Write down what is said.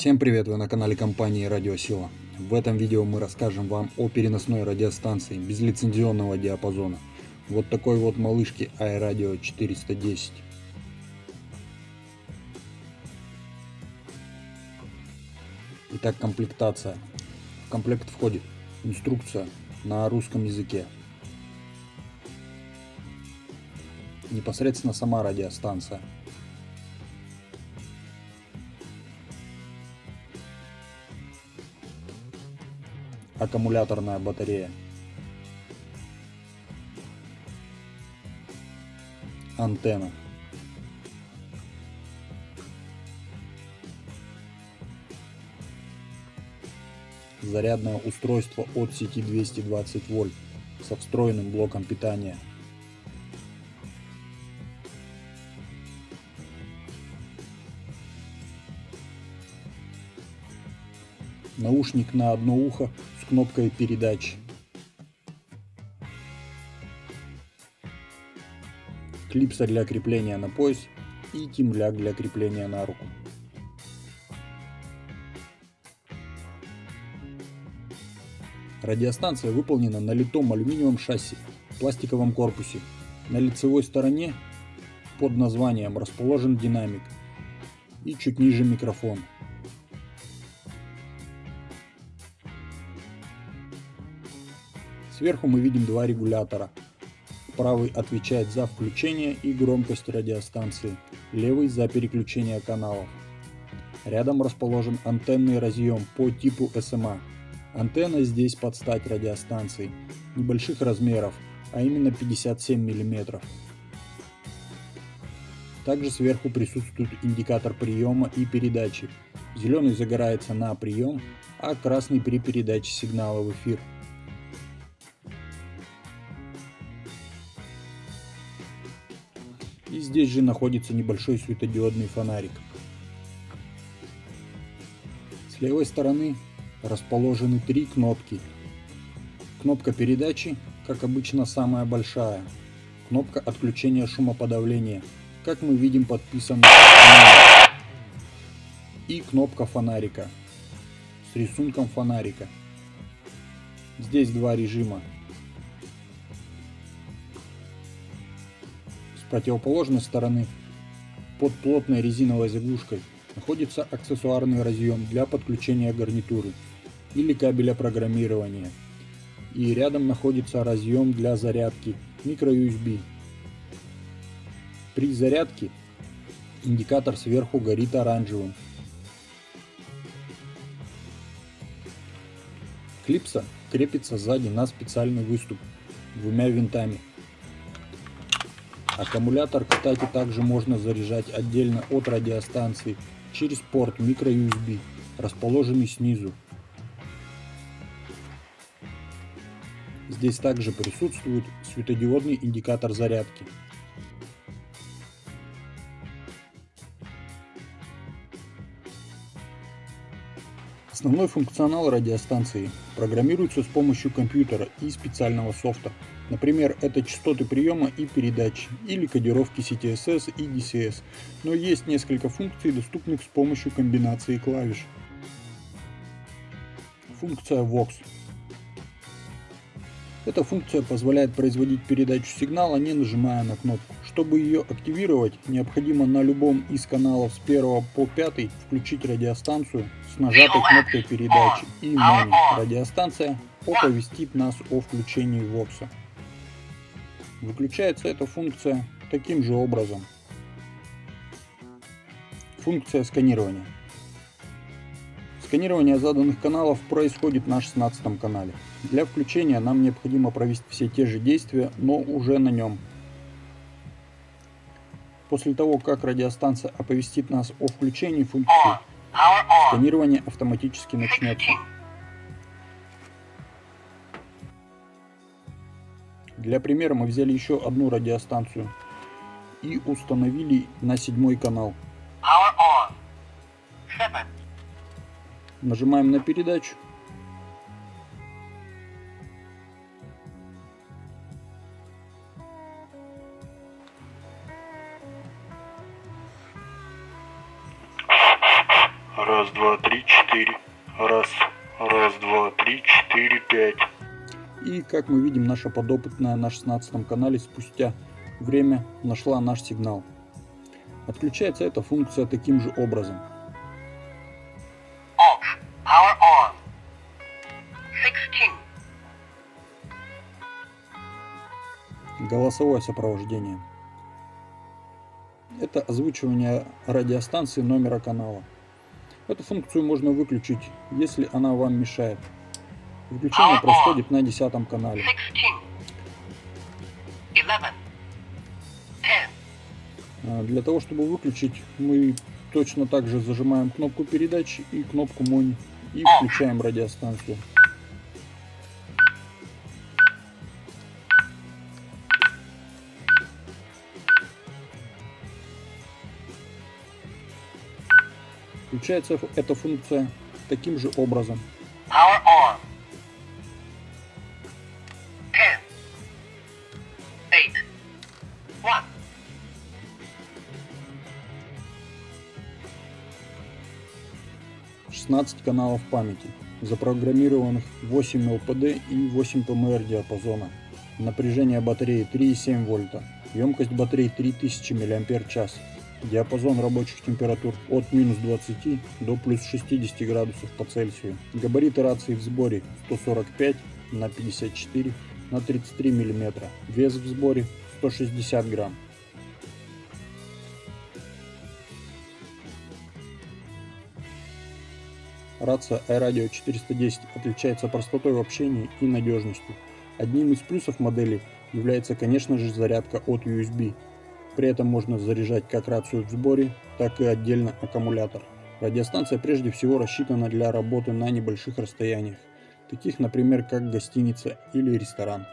Всем привет, вы на канале компании Радиосила. В этом видео мы расскажем вам о переносной радиостанции безлицензионного диапазона. Вот такой вот малышки iRadio 410. Итак, комплектация. В комплект входит инструкция на русском языке. Непосредственно сама радиостанция. Аккумуляторная батарея. Антенна. зарядное устройство от сети 220 вольт со встроенным блоком питания. Наушник на одно ухо кнопкой передачи. Клипса для крепления на пояс и темляк для крепления на руку. Радиостанция выполнена на литом алюминиевом шасси пластиковом корпусе. На лицевой стороне под названием расположен динамик и чуть ниже микрофон. Сверху мы видим два регулятора. Правый отвечает за включение и громкость радиостанции, левый за переключение каналов. Рядом расположен антенный разъем по типу SMA Антенна здесь под стать радиостанции, небольших размеров, а именно 57 мм. Также сверху присутствует индикатор приема и передачи. Зеленый загорается на прием, а красный при передаче сигнала в эфир. Здесь же находится небольшой светодиодный фонарик. С левой стороны расположены три кнопки. Кнопка передачи, как обычно, самая большая. Кнопка отключения шумоподавления, как мы видим подписано. И кнопка фонарика с рисунком фонарика. Здесь два режима. Противоположной стороны под плотной резиновой заглушкой находится аксессуарный разъем для подключения гарнитуры или кабеля программирования. И рядом находится разъем для зарядки microUSB. При зарядке индикатор сверху горит оранжевым. Клипса крепится сзади на специальный выступ двумя винтами. Аккумулятор, кстати, также можно заряжать отдельно от радиостанции через порт microUSB, расположенный снизу. Здесь также присутствует светодиодный индикатор зарядки. Основной функционал радиостанции программируется с помощью компьютера и специального софта. Например, это частоты приема и передачи, или кодировки CTSS и DCS, но есть несколько функций, доступных с помощью комбинации клавиш. Функция VOX эта функция позволяет производить передачу сигнала, не нажимая на кнопку. Чтобы ее активировать, необходимо на любом из каналов с 1 по 5 включить радиостанцию с нажатой кнопкой передачи и Money. Радиостанция оповестит нас о включении вокса. Выключается эта функция таким же образом. Функция сканирования. Сканирование заданных каналов происходит на 16 канале. Для включения нам необходимо провести все те же действия, но уже на нем. После того, как радиостанция оповестит нас о включении функции, сканирование автоматически начнется. Для примера мы взяли еще одну радиостанцию и установили на седьмой канал. Нажимаем на передачу. Раз, два, три, четыре. Раз, раз, два, три, четыре, пять. И как мы видим, наша подопытная на 16 канале спустя время нашла наш сигнал. Отключается эта функция таким же образом. Off. Power on. 16. Голосовое сопровождение. Это озвучивание радиостанции номера канала. Эту функцию можно выключить, если она вам мешает. Выключение происходит на десятом канале. 16. 11. 10. А, Для того, чтобы выключить, мы точно так же зажимаем кнопку передачи и кнопку мони и включаем радиостанцию. Включается эта функция таким же образом. 1. 16 каналов памяти, запрограммированных 8 ЛПД и 8 ПМР диапазона. Напряжение батареи 3,7 вольта, емкость батареи 3000 мАч, диапазон рабочих температур от минус 20 до плюс 60 градусов по Цельсию. Габариты рации в сборе 145 на 54 на 33 мм, вес в сборе 160 грамм. Рация iRadio 410 отличается простотой в общении и надежностью. Одним из плюсов модели является, конечно же, зарядка от USB. При этом можно заряжать как рацию в сборе, так и отдельно аккумулятор. Радиостанция прежде всего рассчитана для работы на небольших расстояниях, таких, например, как гостиница или ресторан.